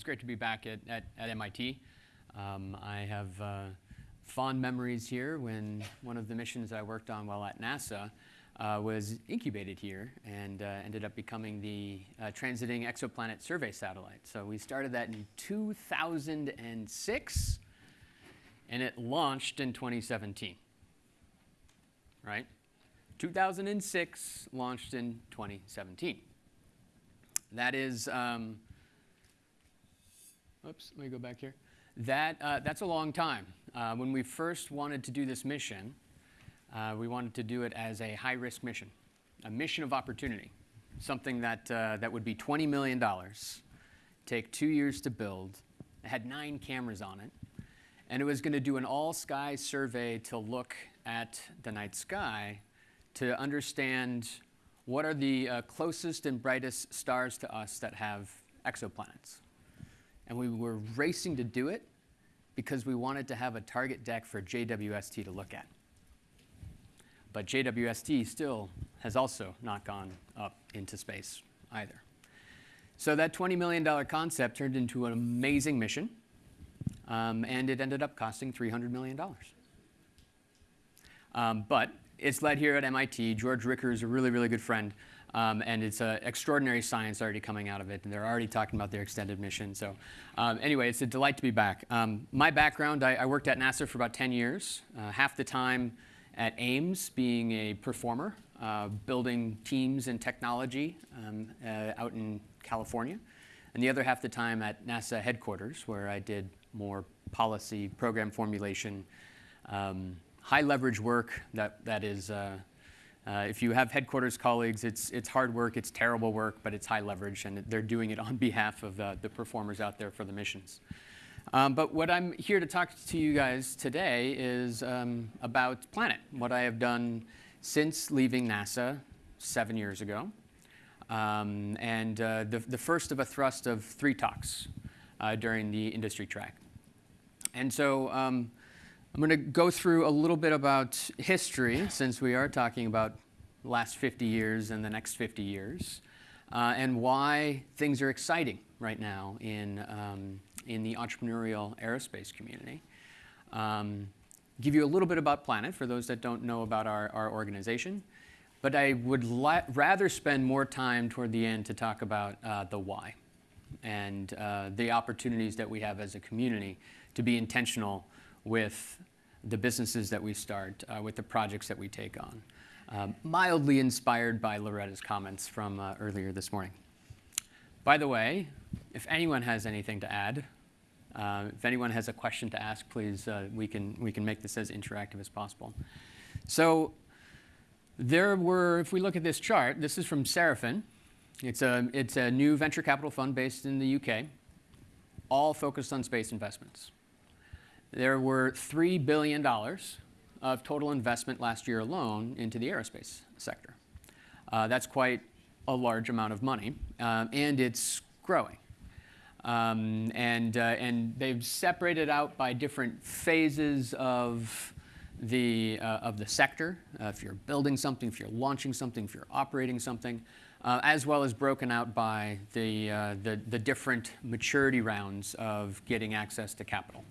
It's great to be back at, at, at MIT. Um, I have uh, fond memories here when one of the missions I worked on while at NASA uh, was incubated here and uh, ended up becoming the uh, Transiting Exoplanet Survey Satellite. So we started that in 2006 and it launched in 2017, right? 2006 launched in 2017. That is um, Oops, let me go back here. That, uh, that's a long time. Uh, when we first wanted to do this mission, uh, we wanted to do it as a high-risk mission, a mission of opportunity, something that, uh, that would be $20 million, take two years to build, it had nine cameras on it, and it was going to do an all-sky survey to look at the night sky to understand what are the uh, closest and brightest stars to us that have exoplanets and we were racing to do it because we wanted to have a target deck for JWST to look at. But JWST still has also not gone up into space either. So that $20 million concept turned into an amazing mission, um, and it ended up costing $300 million. Um, but it's led here at MIT. George Ricker is a really, really good friend. Um, and it's uh, extraordinary science already coming out of it, and they're already talking about their extended mission. So um, anyway, it's a delight to be back. Um, my background, I, I, worked at NASA for about 10 years, uh, half the time at Ames being a performer, uh, building teams and technology um, uh, out in California, and the other half the time at NASA headquarters, where I did more policy, program formulation, um, high leverage work that, that is uh, if you have headquarters colleagues, it's, it's hard work, it's terrible work, but it's high leverage, and they're doing it on behalf of uh, the performers out there for the missions. Um, but what I'm here to talk to you guys today is um, about Planet, what I have done since leaving NASA seven years ago, um, and uh, the, the first of a thrust of three talks uh, during the industry track. And so um, I'm going to go through a little bit about history, since we are talking about last 50 years and the next 50 years, uh, and why things are exciting right now in, um, in the entrepreneurial aerospace community. Um, give you a little bit about Planet for those that don't know about our, our organization. But I would rather spend more time toward the end to talk about uh, the why and uh, the opportunities that we have as a community to be intentional with the businesses that we start, uh, with the projects that we take on. Um, mildly inspired by Loretta's comments from uh, earlier this morning. By the way, if anyone has anything to add, uh, if anyone has a question to ask, please, uh, we, can, we can make this as interactive as possible. So there were, if we look at this chart, this is from Seraphim. It's a, it's a new venture capital fund based in the UK, all focused on space investments. There were $3 billion of total investment last year alone into the aerospace sector. Uh, that's quite a large amount of money, um, and it's growing. Um, and, uh, and they've separated out by different phases of the, uh, of the sector, uh, if you're building something, if you're launching something, if you're operating something, uh, as well as broken out by the, uh, the, the different maturity rounds of getting access to capital.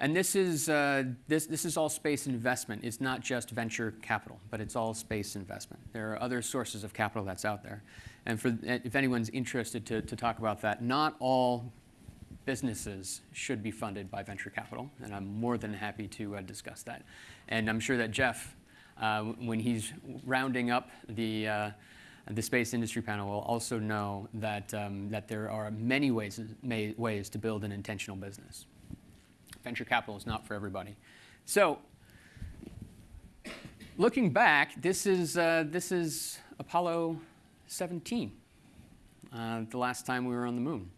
And this is, uh, this, this is all space investment. It's not just venture capital, but it's all space investment. There are other sources of capital that's out there. And for, if anyone's interested to, to talk about that, not all businesses should be funded by venture capital, and I'm more than happy to uh, discuss that. And I'm sure that Jeff, uh, when he's rounding up the, uh, the space industry panel, will also know that, um, that there are many ways, ways to build an intentional business venture capital is not for everybody. So looking back, this is, uh, this is Apollo 17, uh, the last time we were on the moon.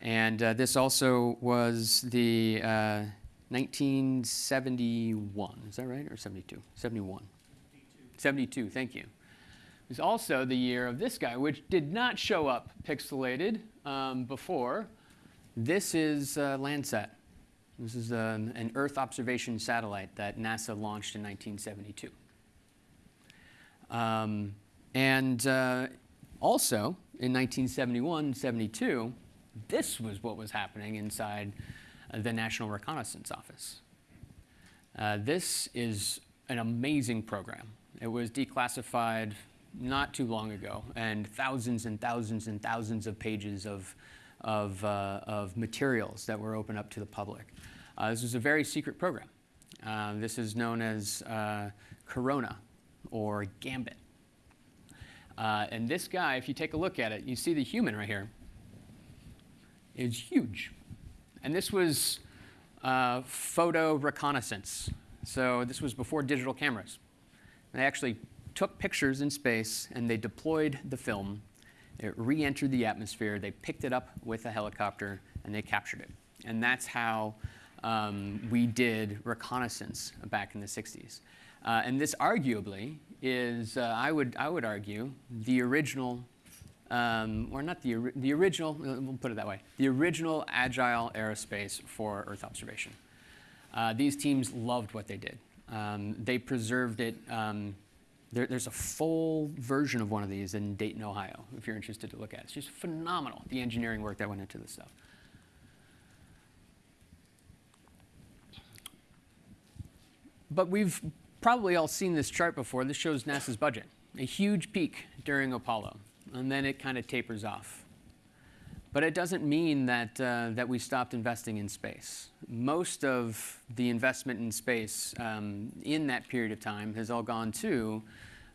And uh, this also was the 1971, uh, is that right, or 72? 71. 72, thank you. It was also the year of this guy, which did not show up pixelated um, before. This is uh, Landsat. This is an, an Earth observation satellite that NASA launched in 1972. Um, and uh, also, in 1971 72, This was what was happening inside uh, the National Reconnaissance Office. Uh, this is an amazing program. It was declassified not too long ago, and thousands and thousands and thousands of pages of, of, uh, of materials that were open up to the public. Uh, this was a very secret program. Uh, this is known as uh, Corona or Gambit. And this guy, if you take a look at it, you see the human right here is huge. And this was uh, photo reconnaissance. So this was before digital cameras. They actually took pictures in space and they deployed the film. It re-entered the atmosphere. They picked it up with a helicopter and they captured it. And that's how um, we did reconnaissance back in the 60s. Uh, and this arguably is, uh, I, would, I would argue, the original, um, or not the, the original, we'll put it that way, the original agile aerospace for Earth observation. Uh, these teams loved what they did. Um, they preserved it. Um, there, there's a full version of one of these in Dayton, Ohio, if you're interested to look at it. It's just phenomenal, the engineering work that went into this stuff. But we've probably all seen this chart before. This shows NASA's budget. A huge peak during Apollo, and then it kind of tapers off. But it doesn't mean that, uh, that we stopped investing in space. Most of the investment in space um, in that period of time has all gone to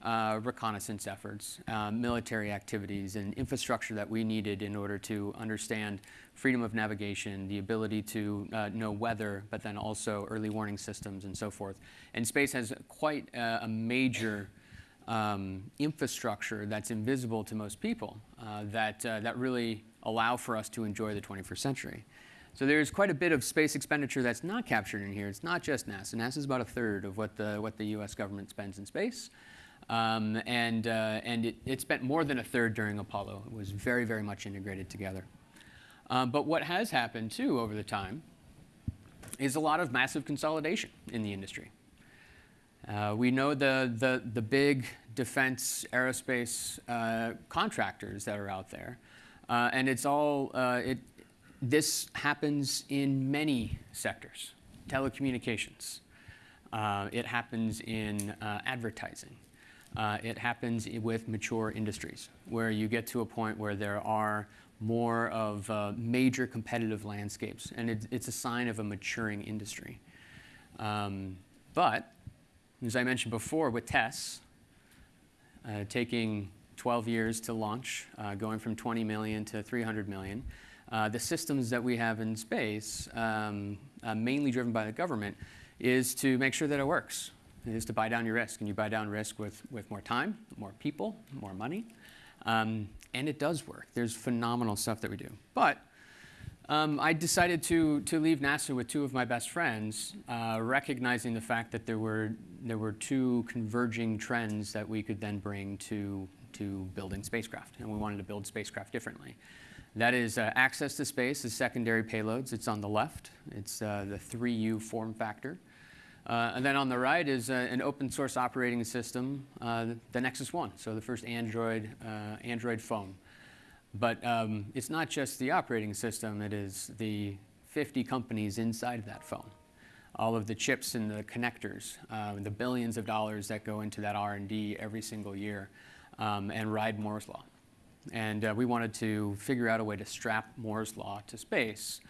uh, reconnaissance efforts, uh, military activities, and infrastructure that we needed in order to understand freedom of navigation, the ability to uh, know weather, but then also early warning systems and so forth. And space has quite a, a major um, infrastructure that's invisible to most people uh, that, uh, that really allow for us to enjoy the 21st century. So there's quite a bit of space expenditure that's not captured in here. It's not just NASA. NASA is about a third of what the, what the US government spends in space. Um, and uh, and it, it, spent more than a third during Apollo. It was very, very much integrated together. Um, but what has happened, too, over the time is a lot of massive consolidation in the industry. Uh, we know the, the, the, big defense aerospace uh, contractors that are out there. Uh, and it's all, uh, it, this happens in many sectors. Telecommunications. Uh, it happens in advertising. It happens with mature industries, where you get to a point where there are more of uh, major competitive landscapes, and it, it's a sign of a maturing industry. Um, but, as I mentioned before, with TESS, uh, taking 12 years to launch, uh, going from 20 million to 300 million. Uh, the systems that we have in space, um, uh, mainly driven by the government, is to make sure that it works. It is to buy down your risk, and you buy down risk with, with more time, more people, more money. Um, and it does work. There's phenomenal stuff that we do. But um, I decided to, to leave NASA with two of my best friends, uh, recognizing the fact that there were, there were two converging trends that we could then bring to to building spacecraft, and we wanted to build spacecraft differently. That is uh, access to space as secondary payloads. It's on the left. It's uh, the 3U form factor. Uh, and then on the right is uh, an open source operating system, uh, the Nexus One, so the first Android, uh, Android phone. But um, it's not just the operating system, it is the 50 companies inside that phone. All of the chips and the connectors, the billions of dollars that go into that R&D every single year um, and ride Moore's Law. And uh, we wanted to figure out a way to strap Moore's Law to space,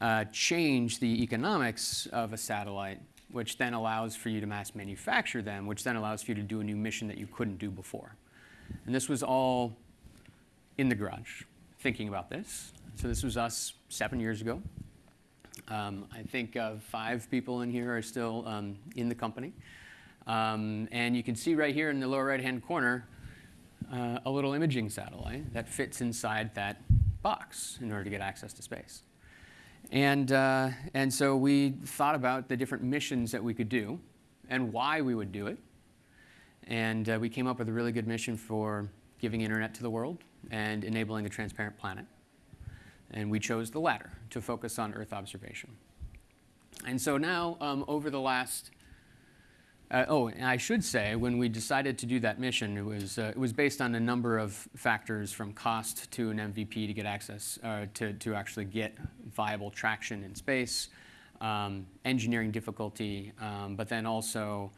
uh, change the economics of a satellite, which then allows for you to mass manufacture them, which then allows for you to do a new mission that you couldn't do before. And this was all in the garage, thinking about this. So this was us seven years ago. Um, I think uh, five people in here are still um, in the company. Um, and you can see right here in the lower right-hand corner, uh, a little imaging satellite that fits inside that box in order to get access to space. And, uh, and so we thought about the different missions that we could do and why we would do it. And uh, we came up with a really good mission for giving internet to the world and enabling a transparent planet. And we chose the latter to focus on Earth observation. And so now, um, over the last Uh, oh, and I should say, when we decided to do that mission, it was, uh, it was based on a number of factors from cost to an MVP to get access, uh, to, to actually get viable traction in space, um, engineering difficulty, um, but then also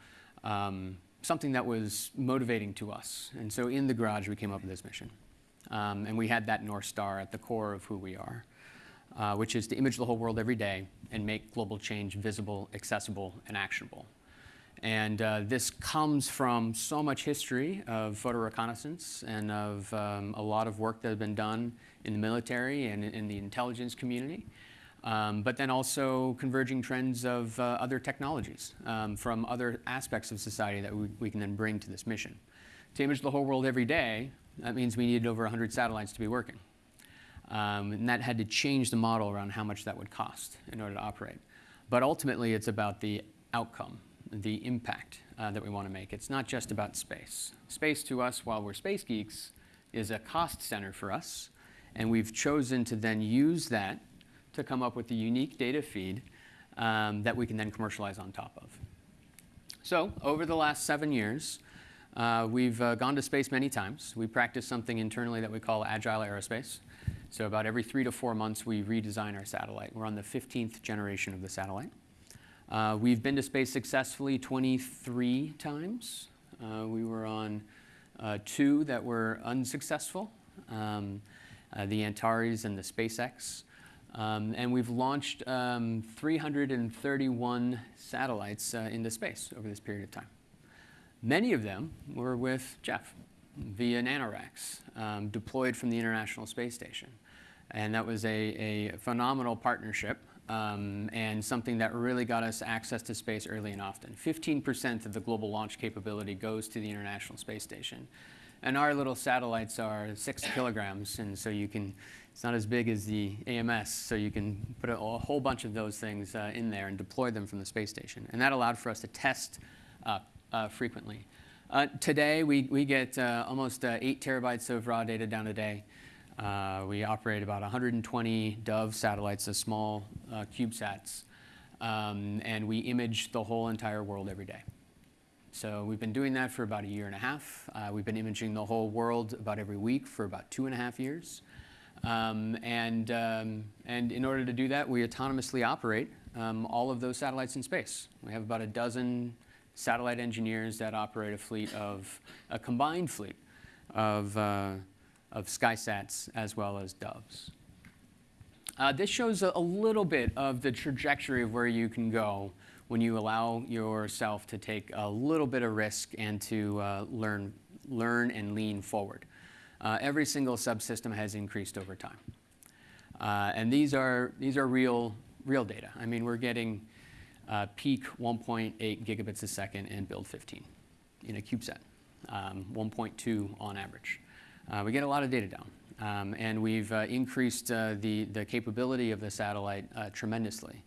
um, something that was motivating to us. And so in the garage, we came up with this mission. Um, and we had that North Star at the core of who we are, uh, which is to image the whole world every day and make global change visible, accessible, and actionable. And uh, this comes from so much history of photo reconnaissance and of um, a lot of work that has been done in the military and in the intelligence community. Um, but then also converging trends of uh, other technologies um, from other aspects of society that we, we, can then bring to this mission. To image the whole world every day, that means we needed over 100 satellites to be working. Um, and that had to change the model around how much that would cost in order to operate. But ultimately, it's about the outcome the impact uh, that we want to make. It's not just about space. Space to us, while we're space geeks, is a cost center for us, and we've chosen to then use that to come up with a unique data feed um, that we can then commercialize on top of. So over the last seven years, uh, we've uh, gone to space many times. We practice something internally that we call agile aerospace. So about every three to four months, we redesign our satellite. We're on the 15th generation of the satellite. Uh, we've been to space successfully 23 times. Uh, we were on uh, two that were unsuccessful, um, uh, the Antares and the SpaceX. Um, and we've launched um, 331 satellites uh, into space over this period of time. Many of them were with Jeff via NanoRacks, um, deployed from the International Space Station. And that was a, a phenomenal partnership um, and something that really got us access to space early and often. 15% of the global launch capability goes to the International Space Station. And our little satellites are six kilograms, and so you can, it's not as big as the AMS, so you can put a, a whole bunch of those things uh, in there and deploy them from the space station. And that allowed for us to test uh, uh, frequently. Uh, today, we, we get uh, almost uh, eight terabytes of raw data down a day. Uh, we operate about 120 Dove satellites, the small uh, CubeSats, um, and we image the whole entire world every day. So we've been doing that for about a year and a half. Uh, we've been imaging the whole world about every week for about two and a half years. Um, and, um, and in order to do that, we autonomously operate um, all of those satellites in space. We have about a dozen satellite engineers that operate a fleet of, a combined fleet of uh, of SkySats as well as Doves. Uh, this shows a, little bit of the trajectory of where you can go when you allow yourself to take a little bit of risk and to uh, learn, learn and lean forward. Uh, every single subsystem has increased over time. Uh, and these are, these are real, real data. I mean, we're getting uh, peak 1.8 gigabits a second in build 15 in a CubeSat, um, 1.2 on average. Uh, we get a lot of data down. Um, and we've uh, increased uh, the, the capability of the satellite uh, tremendously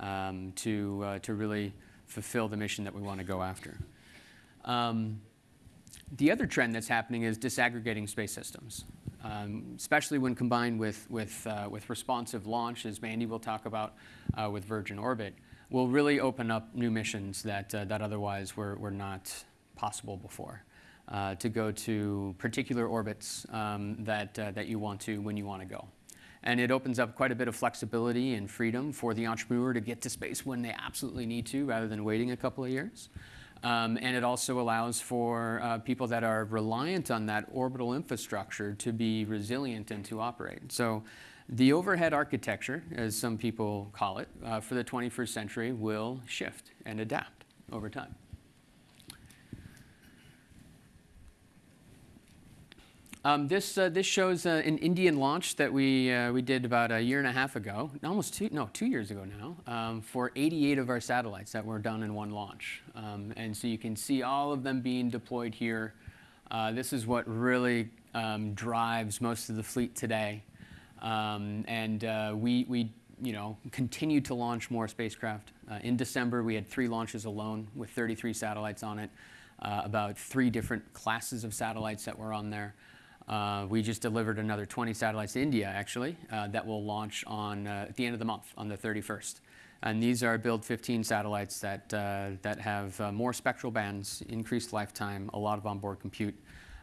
um, to, uh, to really fulfill the mission that we want to go after. Um, the other trend that's happening is disaggregating space systems, um, especially when combined with, with, uh, with responsive launch, as Mandy will talk about with Virgin Orbit, will really open up new missions that, that otherwise were, were not possible before uh, to go to particular orbits um, that, uh, that you want to when you want to go. And it opens up quite a bit of flexibility and freedom for the entrepreneur to get to space when they absolutely need to rather than waiting a couple of years. Um, and it also allows for uh, people that are reliant on that orbital infrastructure to be resilient and to operate. So the overhead architecture, as some people call it, uh, for the 21st century will shift and adapt over time. Um, this, uh, this shows uh, an Indian launch that we, uh, we did about a year and a half ago, almost two, no, two years ago now, um, for 88 of our satellites that were done in one launch. Um, and so you can see all of them being deployed here. Uh, this is what really um, drives most of the fleet today. Um, and uh, we, we you know, continue to launch more spacecraft. Uh, in December, we had three launches alone with 33 satellites on it, about three different classes of satellites that were on there. Uh, we just delivered another 20 satellites to India, actually, uh, that will launch on, uh, at the end of the month, on the 31st. And these are Build 15 satellites that, uh, that have uh, more spectral bands, increased lifetime, a lot of onboard compute.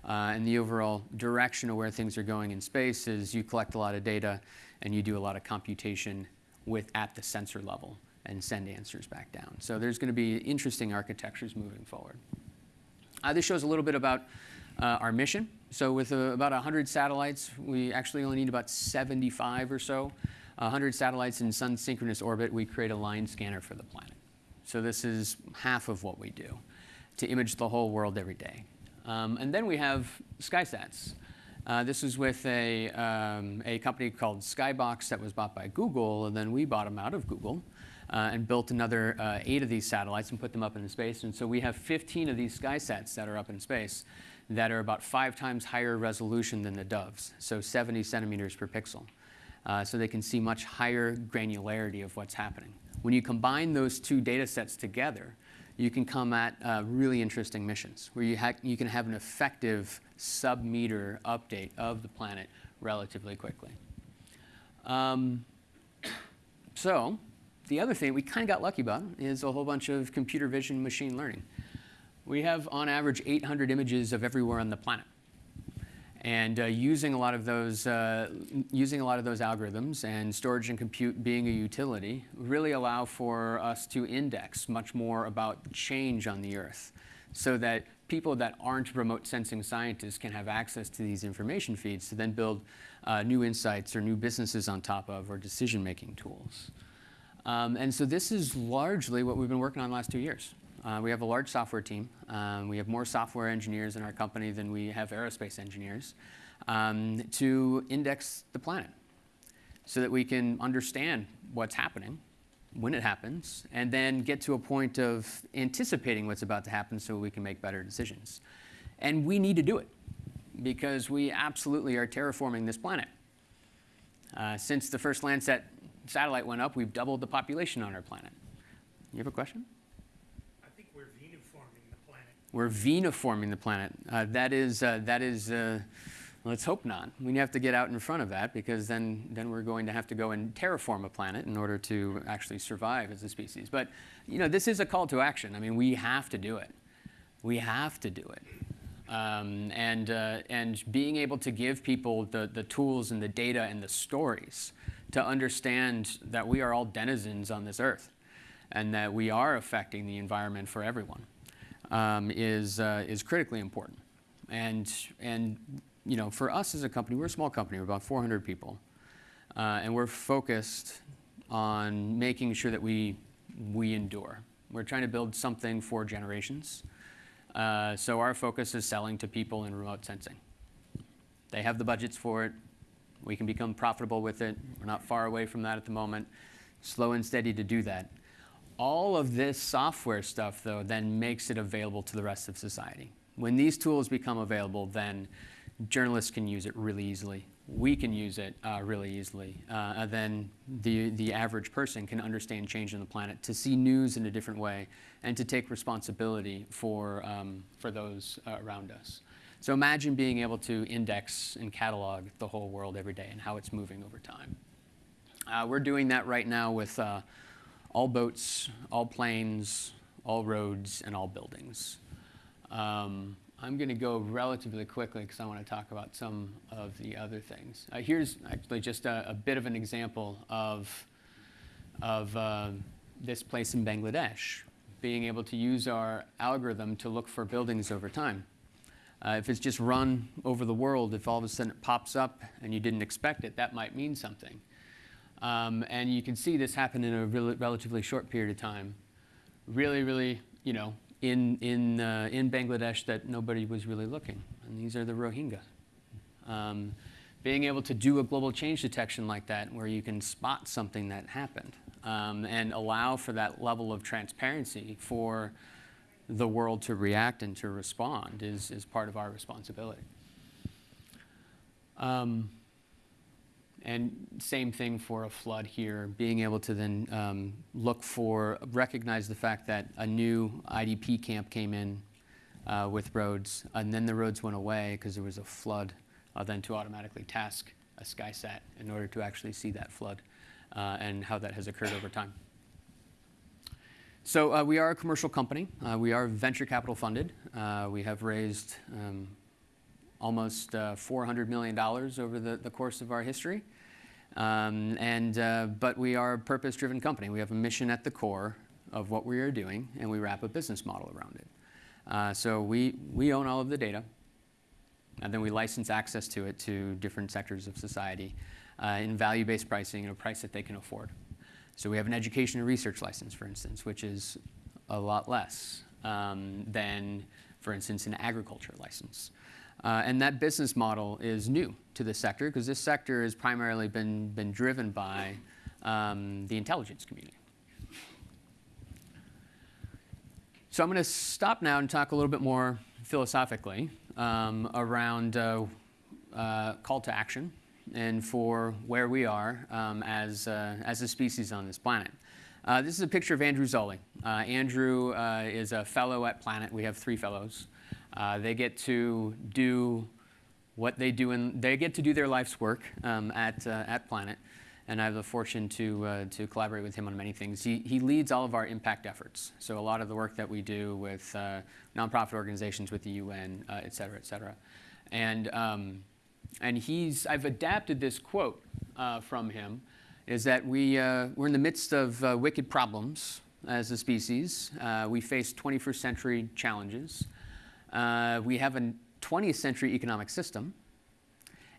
Uh, and the overall direction of where things are going in space is you collect a lot of data and you do a lot of computation with at the sensor level and send answers back down. So there's going to be interesting architectures moving forward. This shows a little bit about our mission. So with uh, about 100 satellites, we actually only need about 75 or so 100 satellites in sun synchronous orbit, we create a line scanner for the planet. So this is half of what we do to image the whole world every day. Um, and then we have SkySats. Uh, this is with a, um, a company called Skybox that was bought by Google, and then we bought them out of Google uh, and built another uh, eight of these satellites and put them up in space. And so we have 15 of these SkySats that are up in space that are about five times higher resolution than the Doves, so 70 centimeters per pixel uh, so they can see much higher granularity of what's happening. When you combine those two data sets together, you can come at uh, really interesting missions where you, you can have an effective sub-meter update of the planet relatively quickly. Um, so the other thing we kind of got lucky about is a whole bunch of computer vision machine learning. We have on average 800 images of everywhere on the planet. And uh, using a lot of those, uh, using a lot of those algorithms and storage and compute being a utility really allow for us to index much more about change on the Earth, so that people that aren't remote sensing scientists can have access to these information feeds to then build uh, new insights or new businesses on top of or decision-making tools. Um, and so this is largely what we've been working on the last two years. Uh, we have a large software team. Um, we have more software engineers in our company than we have aerospace engineers um, to index the planet so that we can understand what's happening, when it happens, and then get to a point of anticipating what's about to happen so we can make better decisions. And we need to do it because we absolutely are terraforming this planet. Uh, since the first Landsat satellite went up, we've doubled the population on our planet. You have a question? We're veniforming the planet. Uh, that is, uh, that is uh, let's hope not. We have to get out in front of that because then, then we're going to have to go and terraform a planet in order to actually survive as a species. But you know, this is a call to action. I mean, we have to do it. We have to do it. Um, and, uh, and being able to give people the, the tools and the data and the stories to understand that we are all denizens on this earth and that we are affecting the environment for everyone um, is, uh, is critically important. And, and you know, for us as a company, we're a small company, we're about 400 people. Uh, and we're focused on making sure that we, we endure. We're trying to build something for generations. Uh, so our focus is selling to people in remote sensing. They have the budgets for it. We can become profitable with it. We're not far away from that at the moment. Slow and steady to do that. All of this software stuff, though, then makes it available to the rest of society. When these tools become available, then journalists can use it really easily. We can use it uh, really easily. Uh, and then the, the average person can understand change in the planet, to see news in a different way, and to take responsibility for, um, for those uh, around us. So imagine being able to index and catalog the whole world every day and how it's moving over time. Uh, we're doing that right now with uh, all boats, all planes, all roads, and all buildings. Um, I'm going to go relatively quickly because I want to talk about some of the other things. Uh, here's actually just a, a, bit of an example of, of uh, this place in Bangladesh, being able to use our algorithm to look for buildings over time. Uh, if it's just run over the world, if all of a sudden it pops up and you didn't expect it, that might mean something. Um, and you can see this happen in a relatively short period of time. Really, really, you know, in, in, uh, in Bangladesh that nobody was really looking. And these are the Rohingya. Um, being able to do a global change detection like that where you can spot something that happened um, and allow for that level of transparency for the world to react and to respond is, is part of our responsibility. Um, and same thing for a flood here, being able to then um, look for, recognize the fact that a new IDP camp came in uh, with roads, and then the roads went away because there was a flood, uh, then to automatically task a SkySat in order to actually see that flood uh, and how that has occurred over time. So uh, we are a commercial company. Uh, we are venture capital funded. Uh, we have raised um, almost uh, $400 million over the, the, course of our history. Um, and, uh, but we are a purpose-driven company. We have a mission at the core of what we are doing, and we wrap a business model around it. Uh, so we, we own all of the data, and then we license access to it to different sectors of society in value-based pricing at a price that they can afford. So we have an education and research license, for instance, which is a lot less um, than, for instance, an agriculture license. Uh, and that business model is new to the sector because this sector has primarily been, been driven by um, the intelligence community. So I'm going to stop now and talk a little bit more philosophically um, around uh, uh, call to action and for where we are um, as, uh, as a species on this planet. Uh, this is a picture of Andrew Zolli. Uh, Andrew uh, is a fellow at Planet. We have three fellows. Uh, they get to do what they do, and they get to do their life's work um, at, uh, at Planet. And I have the fortune to, to collaborate with him on many things. He, he leads all of our impact efforts. So a lot of the work that we do with nonprofit organizations, with the UN, et cetera, et cetera. And um, and he's, I've adapted this quote uh, from him, is that we, uh, we're in the midst of uh, wicked problems as a species. Uh, we face 21st century challenges. Uh, we have a 20th century economic system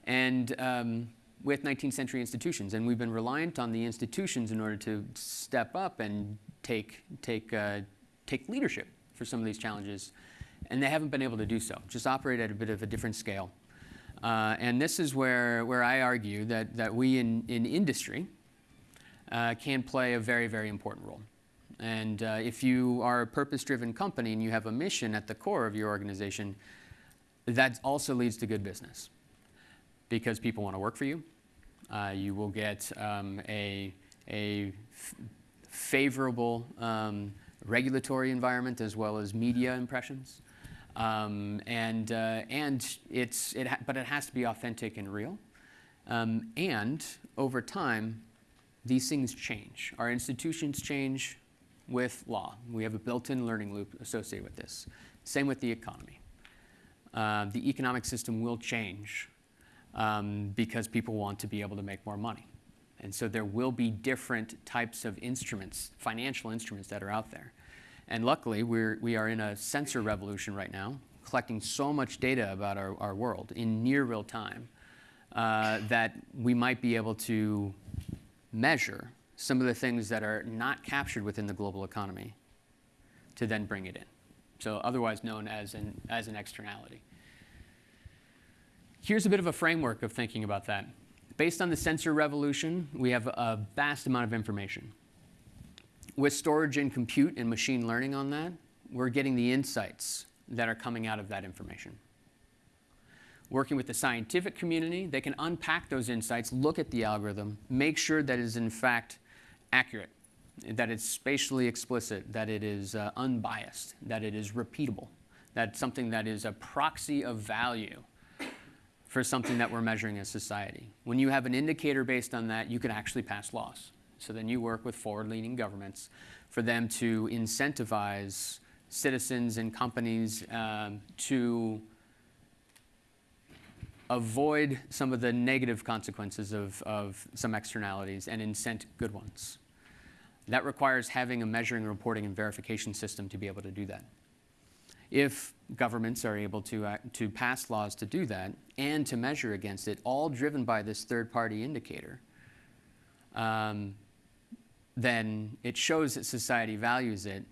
and um, with 19th century institutions. And we've been reliant on the institutions in order to step up and take, take, uh, take leadership for some of these challenges. And they haven't been able to do so, just operate at a bit of a different scale. Uh, and this is where, where I argue that, that we in, in industry uh, can play a very, very important role. And uh, if you are a purpose-driven company and you have a mission at the core of your organization, that also leads to good business because people want to work for you. Uh, you will get um, a, a favorable um, regulatory environment as well as media impressions. Um, and uh, and it's it but it has to be authentic and real. Um, and over time, these things change. Our institutions change with law. We have a built-in learning loop associated with this. Same with the economy. Uh, the economic system will change um, because people want to be able to make more money. And so there will be different types of instruments, financial instruments that are out there. And luckily, we're, we are in a sensor revolution right now, collecting so much data about our, our world in near real time uh, that we might be able to measure some of the things that are not captured within the global economy to then bring it in. So otherwise known as an, as an externality. Here's a bit of a framework of thinking about that. Based on the sensor revolution, we have a vast amount of information with storage and compute and machine learning on that, we're getting the insights that are coming out of that information. Working with the scientific community, they can unpack those insights, look at the algorithm, make sure that it is in fact accurate, that it's spatially explicit, that it is uh, unbiased, that it is repeatable, that something that is a proxy of value for something that we're measuring as society. When you have an indicator based on that, you can actually pass laws. So then you work with forward-leaning governments for them to incentivize citizens and companies um, to avoid some of the negative consequences of, of some externalities and incent good ones. That requires having a measuring, reporting, and verification system to be able to do that. If governments are able to, uh, to pass laws to do that and to measure against it, all driven by this third-party indicator, um, then it shows that society values it.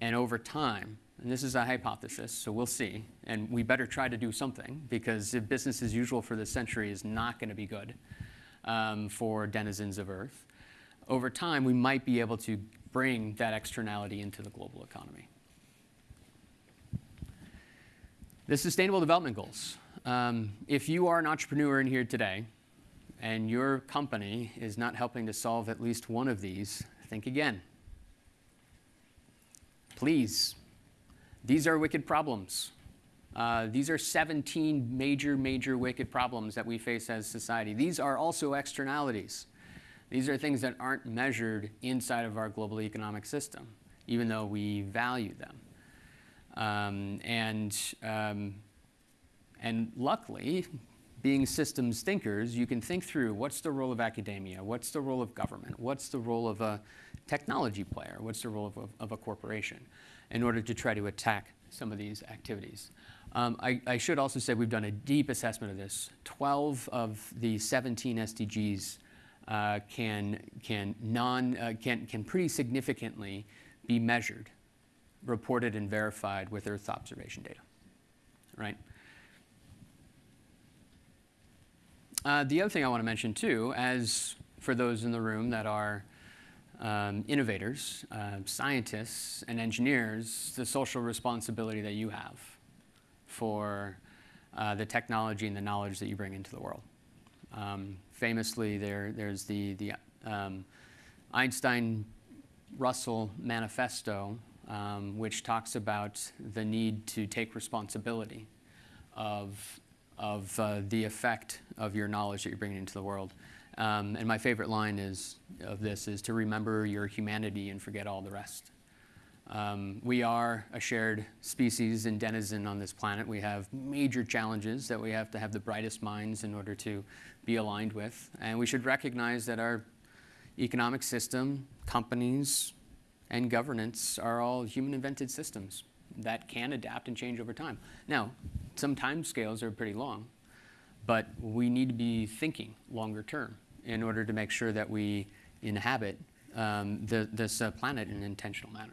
And over time, and this is a hypothesis, so we'll see, and we better try to do something because if business as usual for this century is not going to be good um, for denizens of Earth, over time we might be able to bring that externality into the global economy. The Sustainable Development Goals. Um, if you are an entrepreneur in here today, and your company is not helping to solve at least one of these, think again. Please. These are wicked problems. Uh, these are 17 major, major wicked problems that we face as society. These are also externalities. These are things that aren't measured inside of our global economic system. even though we value them. Um, and, um, and luckily, being systems thinkers, you can think through what's the role of academia, what's the role of government, what's the role of a technology player, what's the role of a, of a corporation, in order to try to attack some of these activities. Um, I, I, should also say we've done a deep assessment of this. 12 of the 17 SDGs uh, can, can, non, uh, can, can pretty significantly be measured, reported, and verified with Earth observation data, right? Uh, the other thing I want to mention too, as for those in the room that are um, innovators, uh, scientists, and engineers, the social responsibility that you have for uh, the technology and the knowledge that you bring into the world. Um, famously, there, there's the, the um, Einstein-Russell Manifesto, um, which talks about the need to take responsibility of of uh, the effect of your knowledge that you're bringing into the world. Um, and my favorite line is of this is to remember your humanity and forget all the rest. Um, we are a shared species and denizen on this planet. We have major challenges that we have to have the brightest minds in order to be aligned with. And we should recognize that our economic system, companies, and governance are all human invented systems that can adapt and change over time. Now, some time scales are pretty long, but we need to be thinking longer term in order to make sure that we inhabit um, the, this uh, planet in an intentional manner.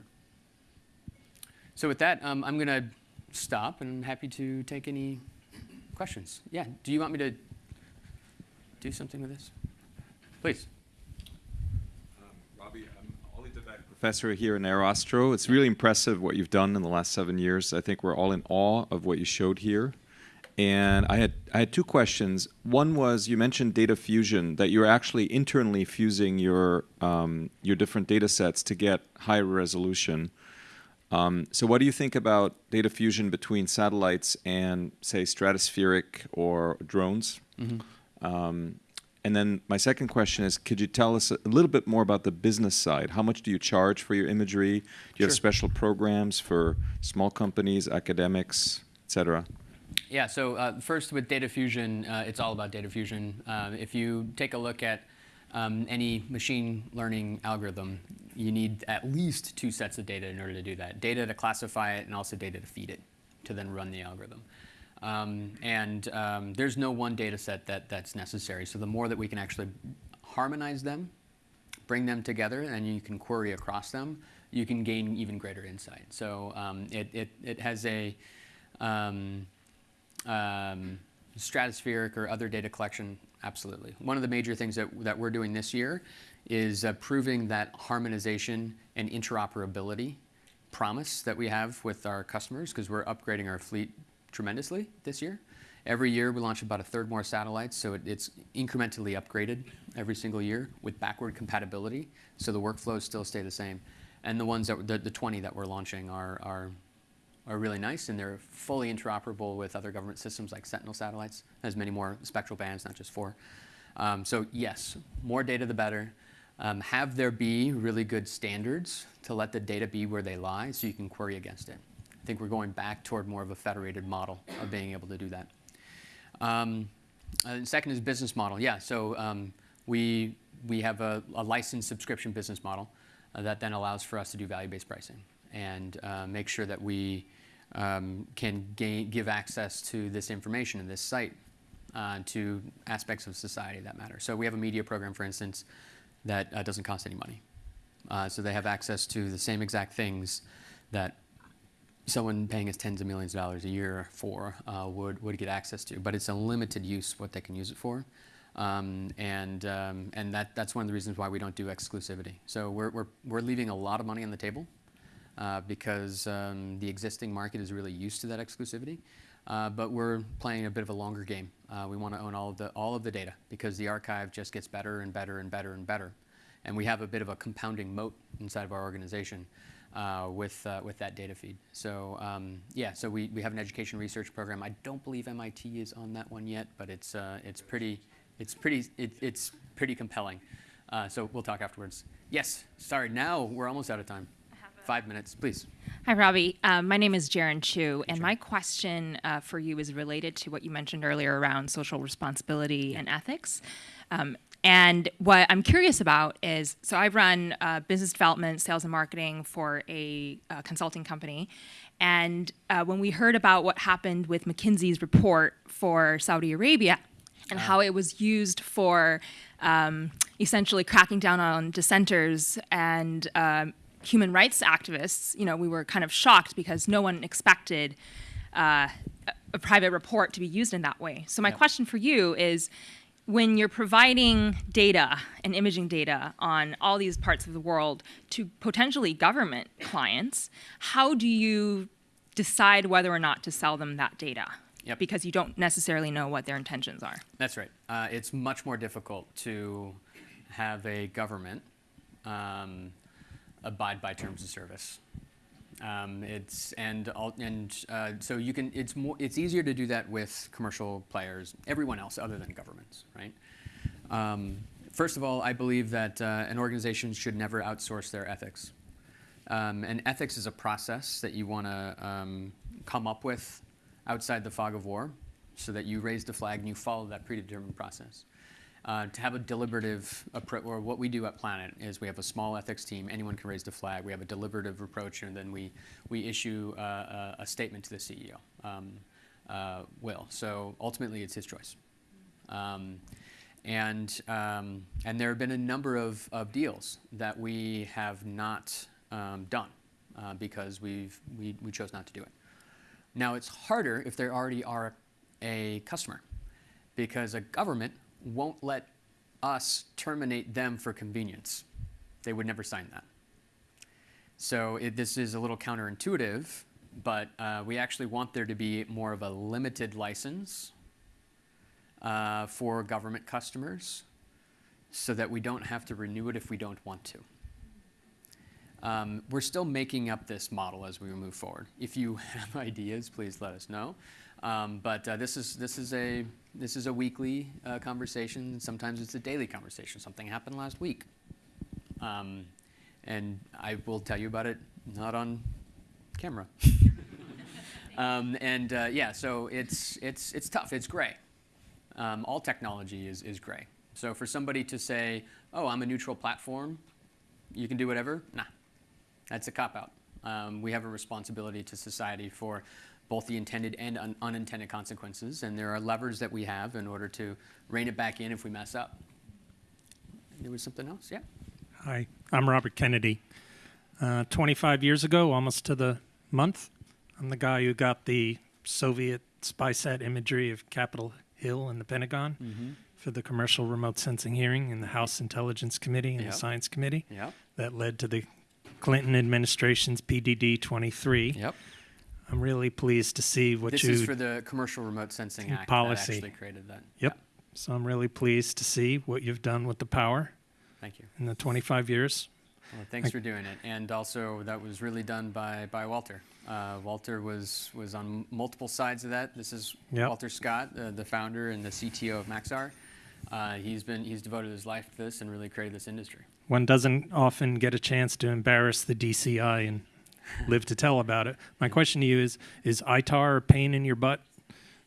So with that, um, I'm going to stop and I'm happy to take any questions. Yeah, do you want me to do something with this? Please. Um, Robbie, I'm Ollie de Weck, professor here in AeroAstro. It's really impressive what you've done in the last seven years. I think we're all in awe of what you showed here. And I had I had two questions. One was you mentioned data fusion that you're actually internally fusing your um, your different data sets to get higher resolution. Um, so what do you think about data fusion between satellites and say stratospheric or drones? Mm -hmm. um, and then my second question is, could you tell us a little bit more about the business side? How much do you charge for your imagery? Do you sure. have special programs for small companies, academics, et cetera? Yeah, so uh, first with data fusion, uh, it's all about data fusion. Uh, if you take a look at um, any machine learning algorithm, you need at least two sets of data in order to do that. Data to classify it and also data to feed it to then run the algorithm. Um, and um, there's no one data set that, that's necessary. So the more that we can actually harmonize them, bring them together, and you can query across them, you can gain even greater insight. So um, it, it, it has a um, um, stratospheric or other data collection, absolutely. One of the major things that, that we're doing this year is uh, proving that harmonization and interoperability promise that we have with our customers because we're upgrading our fleet tremendously this year. Every year we launch about a third more satellites, so it, it's incrementally upgraded every single year with backward compatibility, so the workflows still stay the same. And the ones that the, the 20 that we're launching are, are are really nice and they're fully interoperable with other government systems like Sentinel satellites. There's many more spectral bands, not just four. Um, so yes, more data the better. Um, have there be really good standards to let the data be where they lie so you can query against it I think we're going back toward more of a federated model of being able to do that. Um, uh, second is business model. Yeah, so um, we, we have a, a, licensed subscription business model uh, that then allows for us to do value-based pricing and uh, make sure that we um, can gain, give access to this information and this site uh, to aspects of society that matter. So we have a media program, for instance, that uh, doesn't cost any money. Uh, so they have access to the same exact things that someone paying us tens of millions of dollars a year for uh, would, would get access to. But it's a limited use what they can use it for. Um, and um, and that, that's one of the reasons why we don't do exclusivity. So we're, we're, we're leaving a lot of money on the table uh, because um, the existing market is really used to that exclusivity. Uh, but we're playing a bit of a longer game. Uh, we want to own all of, the, all of the data because the archive just gets better and better and better and better. And we have a bit of a compounding moat inside of our organization uh, with, uh, with that data feed. So um, yeah, so we, we have an education research program. I don't believe MIT is on that one yet, but it's, it's, pretty, it's, pretty, it, it's pretty compelling. So we'll talk afterwards. Yes, sorry, now we're almost out of time. I have a five minutes, please. Hi, Robbie. Um, my name is Jaren Chu, and my question uh, for you is related to what you mentioned earlier around social responsibility and ethics. Um, and what I'm curious about is so I run uh, business development, sales, and marketing for a uh, consulting company. And uh, when we heard about what happened with McKinsey's report for Saudi Arabia and how it was used for um, essentially cracking down on dissenters and um, human rights activists, you know, we were kind of shocked because no one expected uh, a- private report to be used in that way. So my question for you is, when you're providing data and imaging data on all these parts of the world to potentially government clients, how do you decide whether or not to sell them that data? Yep. Because you don't necessarily know what their intentions are. That's right. Uh, it's much more difficult to have a government um, abide by terms of service. Um, it's and and uh, so you can. It's more. It's easier to do that with commercial players, everyone else other than governments, right? Um, first of all, I believe that uh, an organization should never outsource their ethics. Um, and ethics is a process that you want to um, come up with outside the fog of war so that you raise the flag and you follow that predetermined process. Uh, to have a deliberative approach, or what we do at Planet is we have a small ethics team. Anyone can raise the flag. We have a deliberative approach, and then we we issue uh, a, a statement to the CEO, um, uh, Will. So ultimately, it's his choice. Um, and, um, and there have been a number of, of deals that we have not um, done uh, because we've, we, we chose not to do it. Now, it's harder if they already are a customer because a government won't let us terminate them for convenience. They would never sign that. So it, this is a little counterintuitive, but uh, we actually want there to be more of a limited license uh, for government customers so that we don't have to renew it if we don't want to. Um, we're still making up this model as we move forward. If you have ideas, please let us know. Um, but uh, this is this is a this is a weekly uh, conversation. Sometimes it's a daily conversation. Something happened last week, um, and I will tell you about it not on camera. um, and uh, yeah, so it's it's it's tough. It's gray. Um, all technology is is gray. So for somebody to say, "Oh, I'm a neutral platform," you can do whatever. Nah, that's a cop out. Um, we have a responsibility to society for both the intended and un- unintended consequences, and there are levers that we have in order to rein it back in if we mess up. There was something else, yeah. Hi, I'm Robert Kennedy. Uh, 25 years ago, almost to the month, I'm the guy who got the Soviet spy sat imagery of Capitol Hill and the Pentagon Mm-hmm. for the commercial remote sensing hearing in the House Intelligence Committee and Yep. the Science Committee. Yep. That led to the Clinton administration's PDD 23. Yep. I'm really pleased to see what This you is for the Commercial Remote Sensing Act Policy. that actually created that. Yep. So I'm really pleased to see what you've done with the power Thank you. in the 25 years. Well, thanks for doing it. And also, that was really done by, by Walter. Uh, Walter was, was on multiple sides of that. This is Yep. Walter Scott, uh, the founder and the CTO of Maxar. Uh, he's been he's devoted his life to this and really created this industry. one doesn't often get a chance to embarrass the DCI and live to tell about it. My question to you is: Is ITAR a pain in your butt?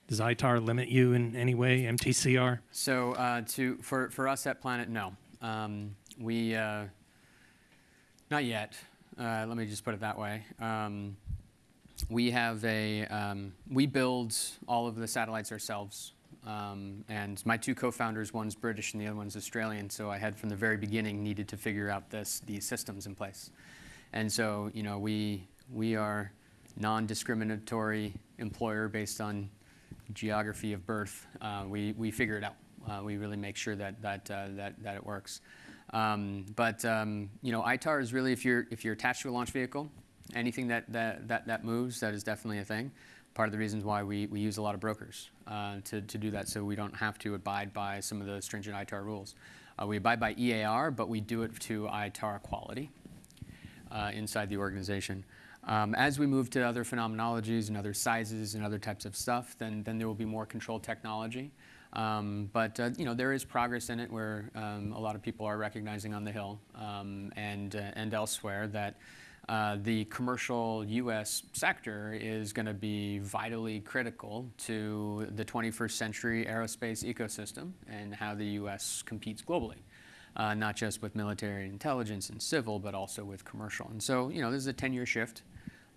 Does ITAR limit you in any way? MTCR? So uh, to for, for us at Planet, no, um, we uh, not yet. Uh, let me just put it that way. Um, we have a um, we build all of the satellites ourselves, um, and my two co-founders, one's British and the other one's Australian. So I had from the very beginning needed to figure out this these systems in place, and so you know we we are non-discriminatory employer based on geography of birth, uh, we, we figure it out. Uh, we really make sure that, that, uh, that, that it works. Um, but um, you know, ITAR is really if you're, if you're attached to a launch vehicle, anything that, that, that, that moves, that is definitely a thing. Part of the reasons why we, we use a lot of brokers uh, to, to do that so we don't have to abide by some of the stringent ITAR rules. Uh, we abide by EAR, but we do it to ITAR quality uh, inside the organization. Um, as we move to other phenomenologies and other sizes and other types of stuff, then, then there will be more controlled technology. Um, but uh, you know there is progress in it where um, a lot of people are recognizing on the Hill um, and, uh, and elsewhere that uh, the commercial U.S. sector is going to be vitally critical to the 21st century aerospace ecosystem and how the U.S. competes globally, uh, not just with military intelligence and civil, but also with commercial. And so, you know, this is a 10-year shift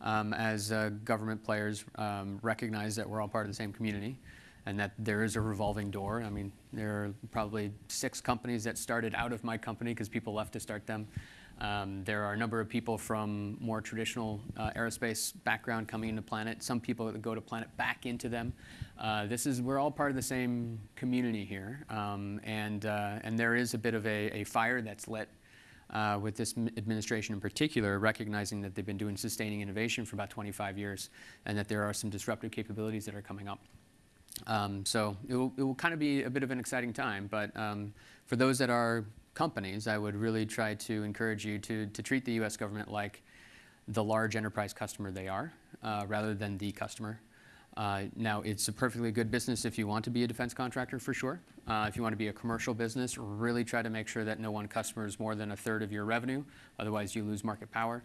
um, as uh, government players um, recognize that we're all part of the same community and that there is a revolving door. I mean, there are probably six companies that started out of my company because people left to start them. Um, there are a number of people from more traditional uh, aerospace background coming into Planet. Some people that go to Planet back into them. Uh, this is we're all part of the same community here, um, and uh, and there is a bit of a, a fire that's lit uh, with this administration in particular, recognizing that they've been doing sustaining innovation for about 25 years, and that there are some disruptive capabilities that are coming up. Um, so it will, it will kind of be a bit of an exciting time. But um, for those that are companies, I would really try to encourage you to, to treat the U.S. government like the large enterprise customer they are, uh, rather than the customer. Uh, now, it's a perfectly good business if you want to be a defense contractor, for sure. Uh, if you want to be a commercial business, really try to make sure that no one customer is more than a third of your revenue. Otherwise, you lose market power.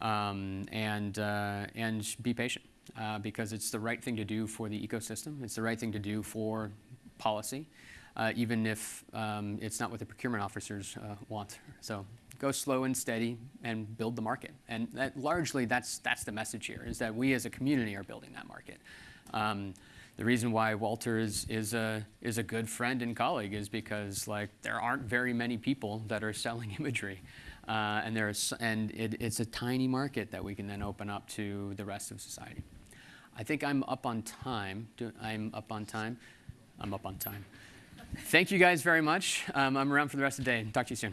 Um, and, uh, and be patient uh, because it's the right thing to do for the ecosystem. It's the right thing to do for policy, uh, even if um, it's not what the procurement officers uh, want. So go slow and steady and build the market. And that, largely, that's, that's the message here, is that we as a community are building that market. Um, the reason why Walter is, is, a, is a good friend and colleague is because like, there aren't very many people that are selling imagery. Uh, and there's, and it, it's a tiny market that we can then open up to the rest of society. I think I'm up on time. I'm up on time. I'm up on time. Thank you guys very much. Um, I'm around for the rest of the day. Talk to you soon.